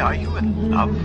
are you in love?